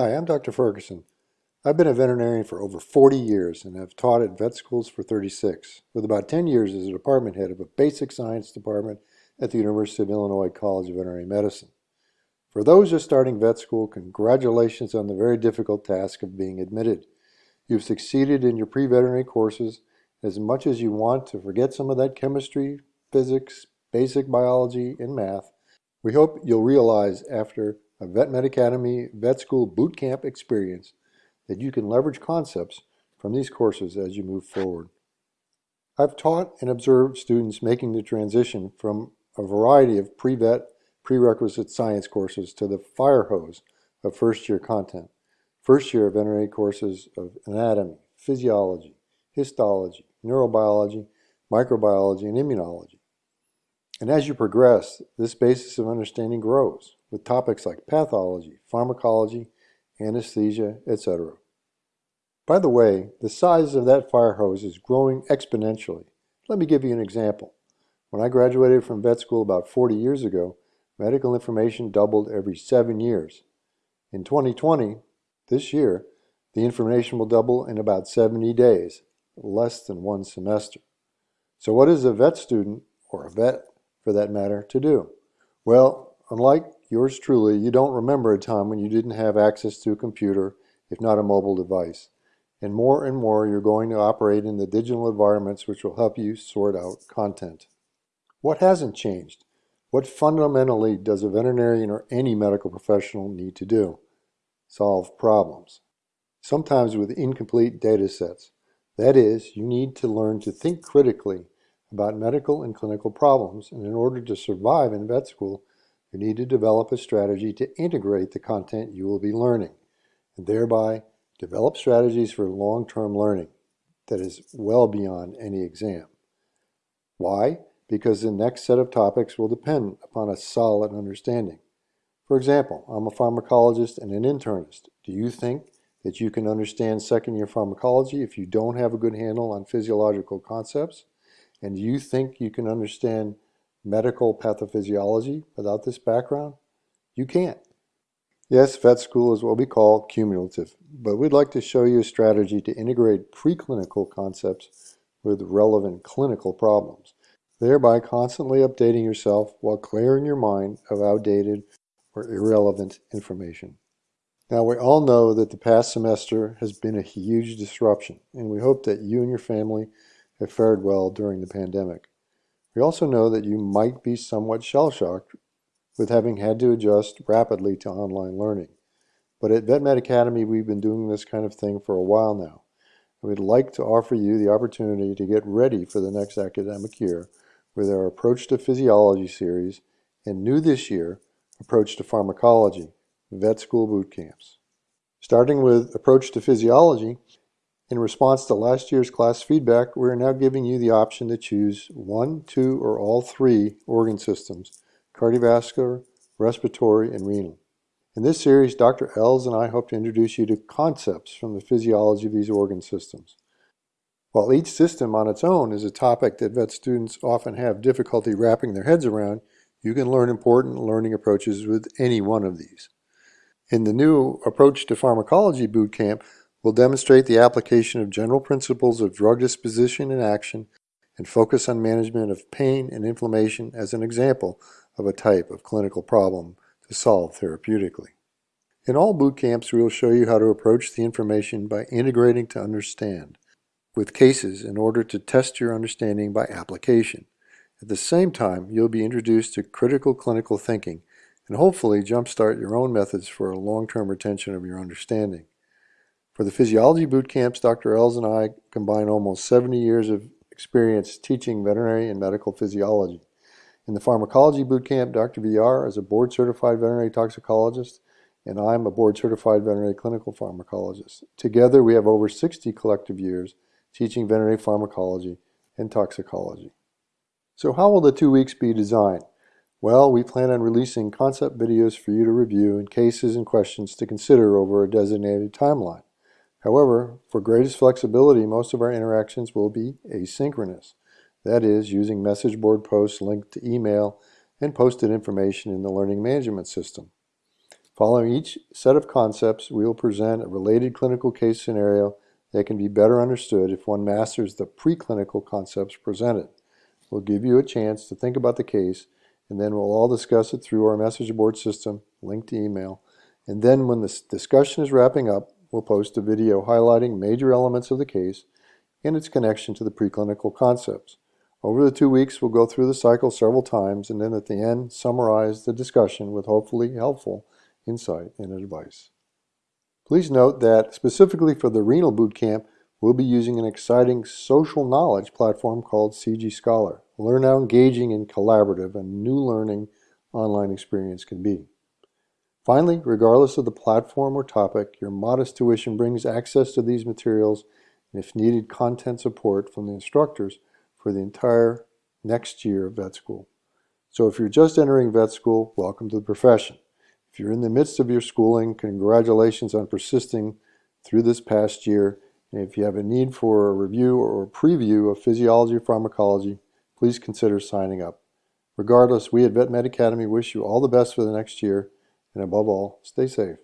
Hi, I'm Dr. Ferguson. I've been a veterinarian for over 40 years and have taught at vet schools for 36, with about 10 years as a department head of a basic science department at the University of Illinois College of Veterinary Medicine. For those just starting vet school, congratulations on the very difficult task of being admitted. You've succeeded in your pre-veterinary courses as much as you want to forget some of that chemistry, physics, basic biology, and math. We hope you'll realize after a Vet Med Academy Vet School Boot Camp experience that you can leverage concepts from these courses as you move forward. I've taught and observed students making the transition from a variety of pre-vet prerequisite science courses to the fire hose of first year content. First year veterinary courses of anatomy, physiology, histology, neurobiology, microbiology, and immunology. And as you progress, this basis of understanding grows with topics like pathology, pharmacology, anesthesia, etc. By the way, the size of that fire hose is growing exponentially. Let me give you an example. When I graduated from vet school about 40 years ago, medical information doubled every seven years. In 2020, this year, the information will double in about 70 days, less than one semester. So what is a vet student, or a vet for that matter, to do? Well, unlike yours truly, you don't remember a time when you didn't have access to a computer, if not a mobile device. And more and more, you're going to operate in the digital environments which will help you sort out content. What hasn't changed? What fundamentally does a veterinarian or any medical professional need to do? Solve problems. Sometimes with incomplete data sets. That is, you need to learn to think critically about medical and clinical problems, and in order to survive in vet school, you need to develop a strategy to integrate the content you will be learning, and thereby develop strategies for long-term learning that is well beyond any exam. Why? Because the next set of topics will depend upon a solid understanding. For example, I'm a pharmacologist and an internist. Do you think that you can understand second-year pharmacology if you don't have a good handle on physiological concepts? And do you think you can understand medical pathophysiology without this background? You can't. Yes, vet school is what we call cumulative, but we'd like to show you a strategy to integrate preclinical concepts with relevant clinical problems, thereby constantly updating yourself while clearing your mind of outdated or irrelevant information. Now, we all know that the past semester has been a huge disruption, and we hope that you and your family have fared well during the pandemic. We also know that you might be somewhat shell-shocked with having had to adjust rapidly to online learning. But at VetMed Academy, we've been doing this kind of thing for a while now. We'd like to offer you the opportunity to get ready for the next academic year with our Approach to Physiology series and new this year, Approach to Pharmacology, Vet School Boot Camps. Starting with Approach to Physiology, in response to last year's class feedback, we are now giving you the option to choose one, two, or all three organ systems, cardiovascular, respiratory, and renal. In this series, Dr. Ells and I hope to introduce you to concepts from the physiology of these organ systems. While each system on its own is a topic that vet students often have difficulty wrapping their heads around, you can learn important learning approaches with any one of these. In the new Approach to Pharmacology Bootcamp, will demonstrate the application of general principles of drug disposition and action and focus on management of pain and inflammation as an example of a type of clinical problem to solve therapeutically. In all boot camps, we will show you how to approach the information by integrating to understand, with cases in order to test your understanding by application. At the same time, you'll be introduced to critical clinical thinking and hopefully jumpstart your own methods for a long-term retention of your understanding. For the physiology boot camps, Dr. Ells and I combine almost 70 years of experience teaching veterinary and medical physiology. In the pharmacology boot camp, Dr. VR is a board certified veterinary toxicologist and I'm a board certified veterinary clinical pharmacologist. Together we have over 60 collective years teaching veterinary pharmacology and toxicology. So how will the two weeks be designed? Well, we plan on releasing concept videos for you to review and cases and questions to consider over a designated timeline. However, for greatest flexibility, most of our interactions will be asynchronous. That is, using message board posts linked to email and posted information in the learning management system. Following each set of concepts, we will present a related clinical case scenario that can be better understood if one masters the preclinical concepts presented. We'll give you a chance to think about the case, and then we'll all discuss it through our message board system, linked to email. And then when the discussion is wrapping up, we'll post a video highlighting major elements of the case and its connection to the preclinical concepts. Over the two weeks, we'll go through the cycle several times and then at the end, summarize the discussion with hopefully helpful insight and advice. Please note that specifically for the renal boot camp, we'll be using an exciting social knowledge platform called CG Scholar. Learn how engaging and collaborative a new learning online experience can be. Finally, regardless of the platform or topic, your modest tuition brings access to these materials and if needed, content support from the instructors for the entire next year of vet school. So if you're just entering vet school, welcome to the profession. If you're in the midst of your schooling, congratulations on persisting through this past year. And if you have a need for a review or a preview of physiology or pharmacology, please consider signing up. Regardless, we at Vet Med Academy wish you all the best for the next year, and above all, stay safe.